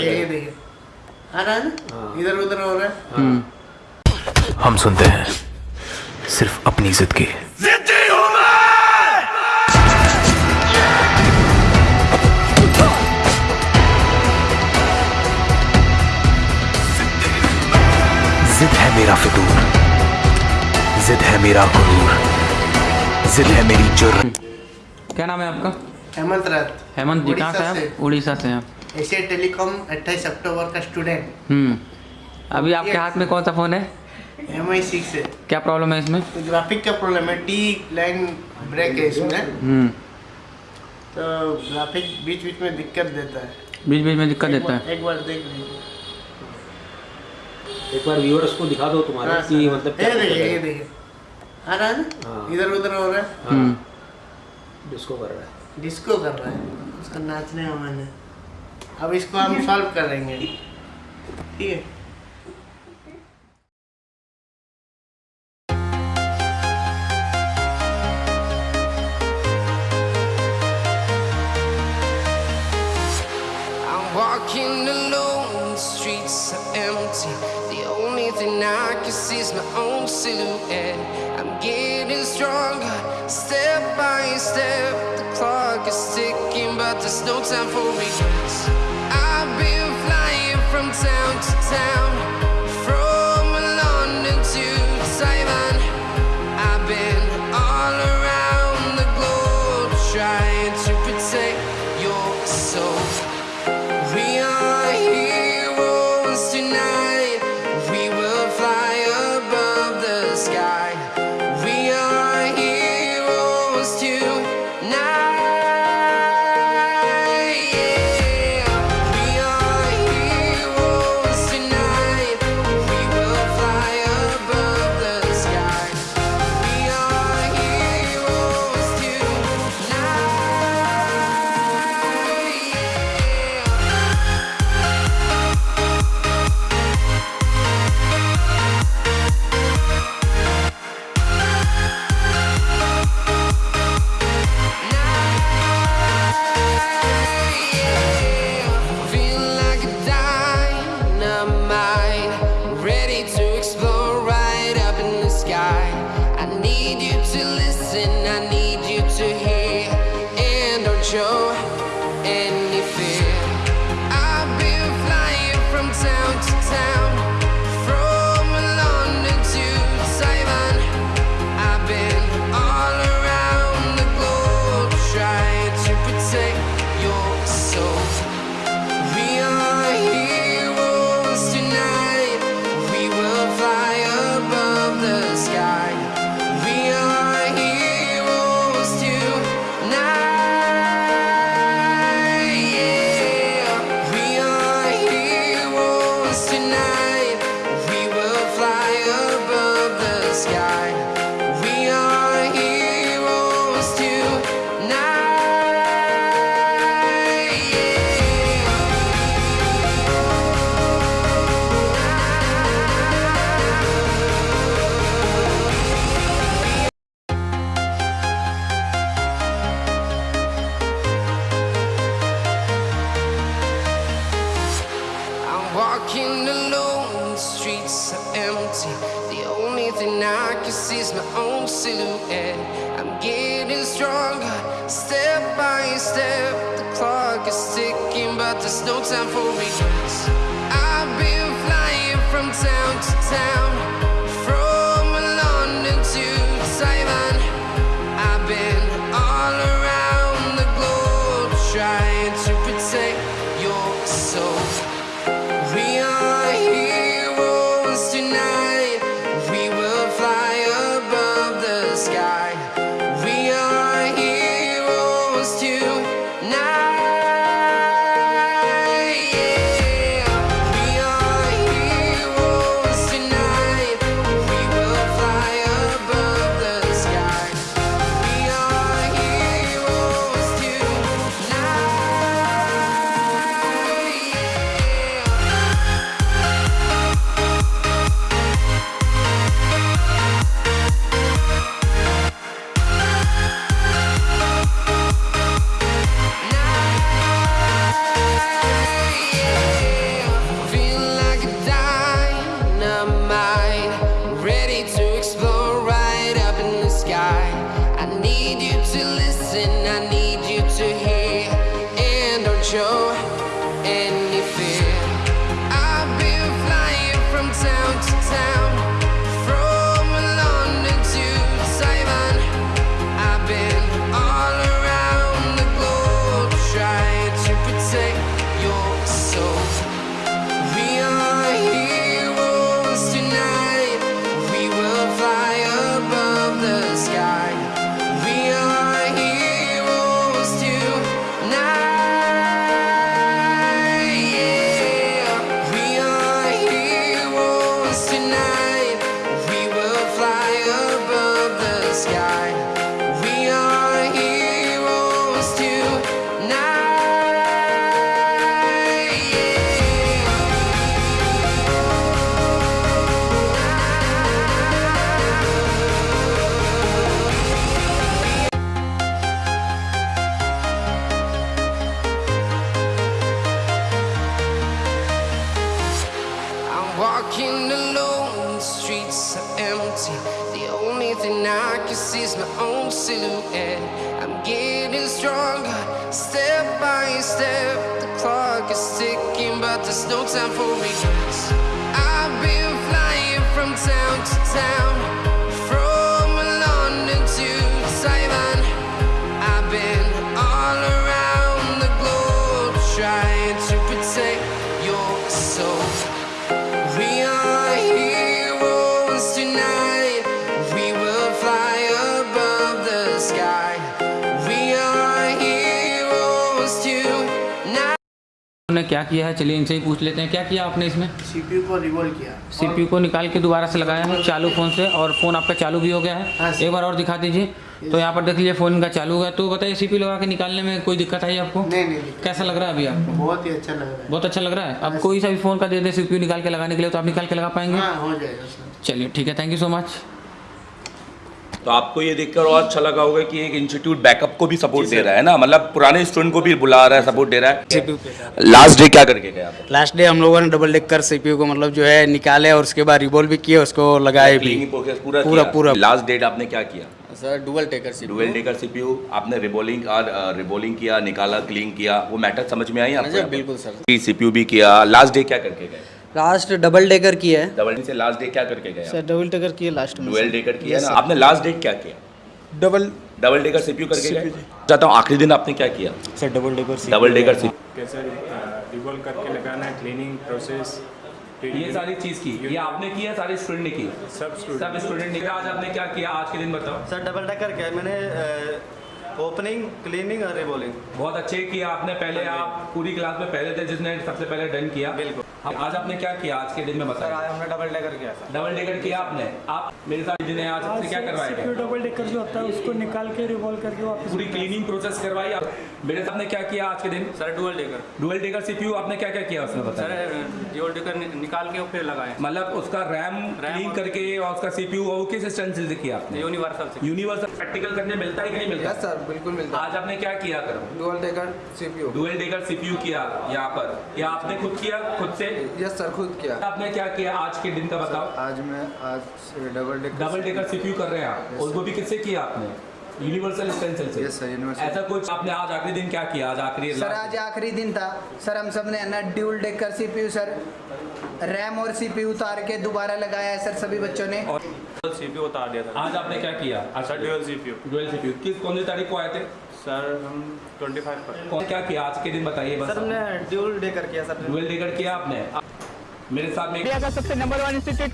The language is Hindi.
ये देखिए आ रहा है। ना इधर उधर हो रहा है? हम्म। हम सुनते हैं। सिर्फ़ अपनी जिद की। जिद है मेरा फितूर। जिद है मेरा गुरूर। जिद है मेरी जुर्म क्या नाम है आपका? हेमंत रात हेमंत जी कहाँ से हैं उड़ीसा से। हैं एशिया टेलीकॉम 28 अक्टूबर का स्टूडेंट। हम्म। अभी आपके हाथ में कौन सा फ़ोन है? एम आई सिक्स है। क्या प्रॉब्लम है इसमें? तो ग्राफिक का प्रॉब्लम है। टी लाइन ब्रेक है इसमें। हम्म। तो ग्राफिक बीच बीच में दिक्कत देता है। बीच बीच में दिक्कत देता है। एक बार देख लीजिए। एक बार व्यूअर्स को दिखा दो तुम्हारे हाँ, कि मतलब ये देखिए ये देखिए। आ रहा है ना? हाँ। इधर उधर हो रहा है? हम्म। डिस्को कर रहा है। डिस्को कर रहा है। उसका नाचने का मन है। अब इसको हम सॉल्व करेंगे ठीक है I'm walking alone, the streets are empty. The only thing I can see is my own silhouette. I'm getting stronger, step by step. The clock is ticking, but there's no time for regrets. Show tonight. I can see is my own silhouette. I'm getting stronger, step by step. The clock is ticking, but there's no time for regrets. I've been flying from town to town, thing I can see my own silhouette. I'm getting stronger, step by step. The clock is ticking, but there's no time for regrets. I've been flying from town to town, क्या किया है? चलिए इनसे ही पूछ लेते हैं। क्या किया आपने इसमें? सीपीयू को रिवॉल्व किया। सीपीयू को निकाल के दोबारा से लगाया है। चालू फ़ोन से और फ़ोन आपका चालू भी हो गया हाँ। है। एक बार और दिखा दीजिए। तो यहाँ पर देख लीजिए फ़ोन इनका चालू हो गया। तो बताइए सीपीयू लगा के निकालने में कोई दिक्कत आई आपको? नहीं नहीं कैसा लग रहा है अभी आपको? बहुत ही अच्छा लग रहा है। बहुत अच्छा लग रहा है? अब कोई सा भी फ़ोन का दे दे सीपीयू निकाल के लगाने के लिए तो आप निकाल के लगा पाएँगे। हाँ हो जाएगा चलिए ठीक है। थैंक यू सो मच तो आपको ये देखकर और अच्छा लगा होगा कि एक इंस्टीट्यूट बैकअप को भी सपोर्ट दे रहा है ना? मतलब पुराने स्टूडेंट को भी बुला रहा है सपोर्ट दे रहा है। लास्ट डे क्या करके गया लास्ट डे हम लोगों ने डबल डेक कर सीपीयू को मतलब जो है निकाले और उसके बाद रिबोल भी किए उसको लगाए भी। पूरा पूरा- पूरा। लास्ट डेट आपने क्या किया? Sir dual decker dual decker CPU आपने रिबोलिंग और रिबोलिंग किया निकाला क्लीन किया वो मैटर समझ में आई आपको बिल्कुल सर। सीपीयू भी किया। लास्ट डे क्या करके गए? लास्ट डबल डेकर किया है। डबल से लास्ट डे क्या करके गए सर डबल डेकर किए लास्ट में डुअल डेकर किया ना? आपने लास्ट डे क्या किया? डबल डबल डेकर सीपीयू करके गए चाहता हूँ आखिरी दिन आपने क्या किया? Sir double decker double decker CPU कैसे रिवॉल्व करके लगाना है क्लीनिंग प्रोसेस ये सारी चीज़ की। ये आपने किया सारे स्टूडेंट ने की? सब स्टूडेंट सब स्टूडेंट ने आज आपने क्या किया? आज के दिन बताओ। सर डबल डेकर क्या मैंने ओपनिंग क्लीनिंग और रिबोलिंग बहुत अच्छे किया आपने पहले आप पूरी क्लास में पहले थे जिसने सबसे पहले डन किया। बिल्कुल। हाँ, आज आपने क्या किया? आज के दिन में बताया आज हमने डबल डेकर किया सर। डबल डेकर किया आपने? आप मेरे साथ जिन्हें आज आपसे क्या करवाएगा डबल डेकर जो होता है उसको निकाल के रिवॉल्व करके वापस पूरी क्लीनिंग प्रोसेस करवाई आप। मेरे साथ ने क्या किया आज के दिन? Sir dual decker dual decker CPU आपने क्या क्या किया उसमें बताया सर डुअल डेकर निकाल के फिर लगाए। मतलब उसका रैम क्लीन करके और उसका सीपीयू वो किस स्ट्रेंथ से किया आपने? यूनिवर्सल से यूनिवर्सल प्रैक्टिकल करने मिलता है कि नहीं मिलता? सर बिल्कुल मिलता आज आपने क्या किया करो dual decker CPU. Dual decker CPU किया यहाँ पर। या आपने खुद किया खुद से? यस सर खुद किया। आपने क्या किया आज के दिन का बताओ। आज मैं आज double decker double decker CPU कर रहे हैं आप। और वो भी किससे किया आपने? यूनिवर्सल स्टेंसिल से। Yes, sir, universal. ऐसा कुछ आपने आज आखिरी दिन क्या किया? आज आखिरी सर आज आखिरी दिन था। सर हम सबने ना dual decker CPU sir RAM और सीपीयू उतार के दोबारा लगाया है सर सभी बच्चों ने। सीपीयू उतार दिया था। आज आपने क्या किया? अच्छा डुअल सीपीयू डुअल सीपीयू किस कौन सी तारीख को आए थे? सर हम 25 पर। कौन क्या किया? आज के दिन बताइए बस। सर हमने ड्यूल डेकर किया सर डुअल डेकर किया आपने? मेरे साथ में सबसे नंबर वन इंस्टीट्यूट